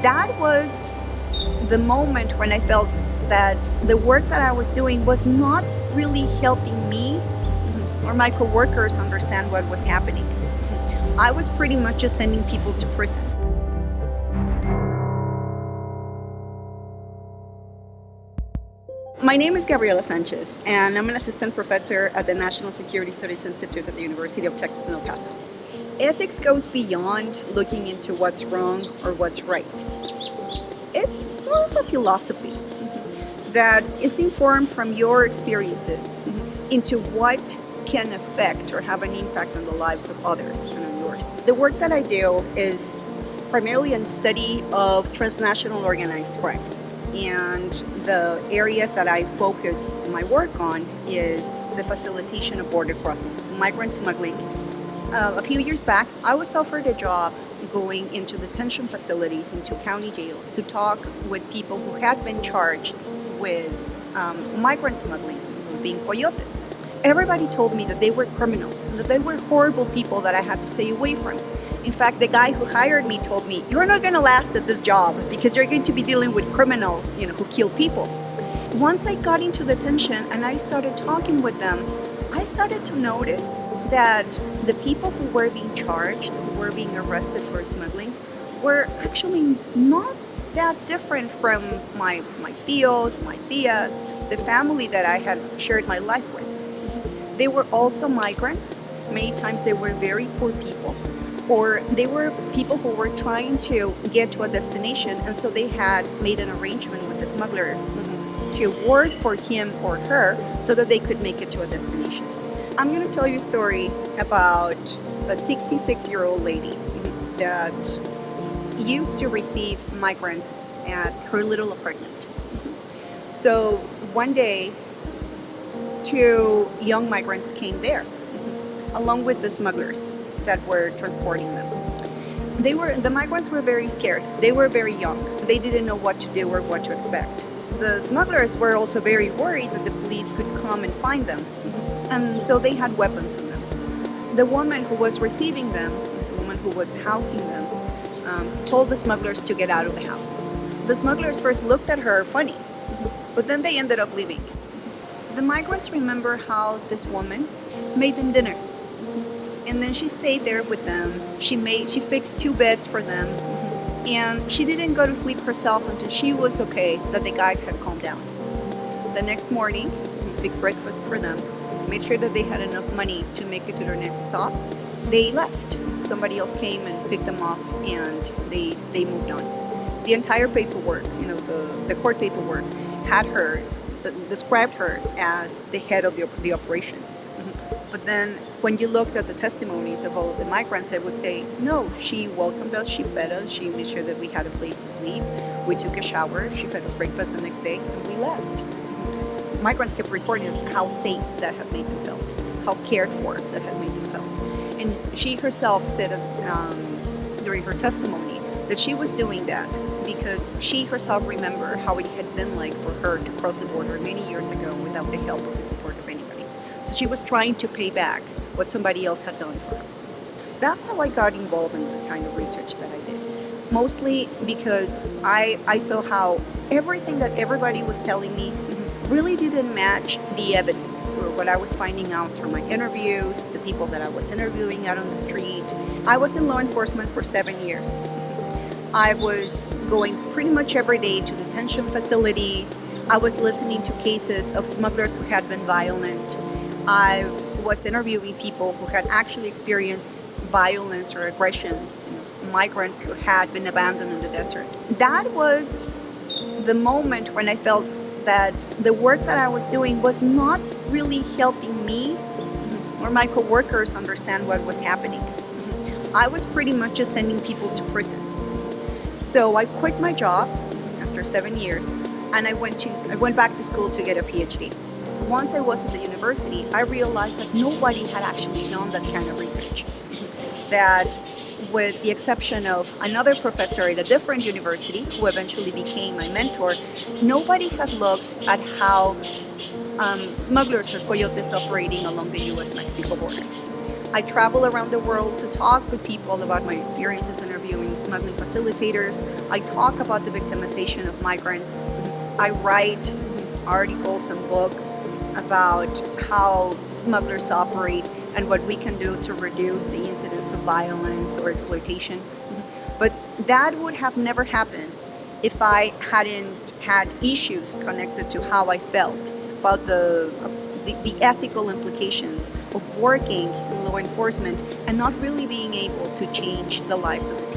That was the moment when I felt that the work that I was doing was not really helping me mm-hmm. or my coworkers understand what was happening. I was pretty much just sending people to prison. My name is Gabriela Sanchez, and I'm an assistant professor at the National Security Studies Institute at the University of Texas in El Paso. Ethics goes beyond looking into what's wrong or what's right. It's more of a philosophy that is informed from your experiences into what can affect or have an impact on the lives of others and on yours. The work that I do is primarily a study of transnational organized crime and the areas that I focus my work on is the facilitation of border crossings, migrant smuggling. Uh, a few years back, I was offered a job going into detention facilities, into county jails, to talk with people who had been charged with um, migrant smuggling, being coyotes. Everybody told me that they were criminals, that they were horrible people that I had to stay away from. In fact, the guy who hired me told me, you're not going to last at this job because you're going to be dealing with criminals, you know, who kill people. Once I got into detention and I started talking with them, I started to notice that the people who were being charged, who were being arrested for smuggling, were actually not that different from my, my tios, my tias, the family that I had shared my life with. They were also migrants. Many times they were very poor people or they were people who were trying to get to a destination and so they had made an arrangement with the smuggler to work for him or her so that they could make it to a destination. I'm going to tell you a story about a 66 year old lady that used to receive migrants at her little apartment. So one day, two young migrants came there along with the smugglers that were transporting them. They were, the migrants were very scared. They were very young. They didn't know what to do or what to expect. The smugglers were also very worried that the police could come and find them. And so they had weapons on them. The woman who was receiving them, the woman who was housing them, um, told the smugglers to get out of the house. The smugglers first looked at her funny, but then they ended up leaving. The migrants remember how this woman made them dinner and then she stayed there with them. She made, she fixed two beds for them, and she didn't go to sleep herself until she was okay that the guys had calmed down. The next morning, fixed breakfast for them, made sure that they had enough money to make it to their next stop. They left. Somebody else came and picked them up, and they they moved on. The entire paperwork, you know, the the court paperwork, had her described her as the head of the, the operation. Mm-hmm. But then when you looked at the testimonies of all of the migrants, I would say, no, she welcomed us, she fed us, she made sure that we had a place to sleep. We took a shower, she fed us breakfast the next day, and we left. Migrants kept reporting how safe that had made them feel, how cared for that had made them feel. And she herself said um, during her testimony that she was doing that because she herself remembered how it had been like for her to cross the border many years ago without the help or the support of anybody. So she was trying to pay back what somebody else had done for her. That's how I got involved in the kind of research that I did. Mostly because I, I saw how everything that everybody was telling me really didn't match the evidence or what I was finding out through my interviews, the people that I was interviewing out on the street. I was in law enforcement for seven years. I was going pretty much every day to detention facilities. I was listening to cases of smugglers who had been violent. I was interviewing people who had actually experienced violence or aggressions, migrants who had been abandoned in the desert. That was the moment when I felt that the work that I was doing was not really helping me or my coworkers understand what was happening. I was pretty much just sending people to prison. So I quit my job after seven years and I went to I went back to school to get a PhD once I was at the university, I realized that nobody had actually done that kind of research. That with the exception of another professor at a different university who eventually became my mentor, nobody had looked at how um, smugglers or coyotes operating along the US-Mexico border. I travel around the world to talk with people about my experiences interviewing smuggling facilitators. I talk about the victimization of migrants. I write articles and books about how smugglers operate and what we can do to reduce the incidence of violence or exploitation. But that would have never happened if I hadn't had issues connected to how I felt about the, the, the, ethical implications of working in law enforcement and not really being able to change the lives of the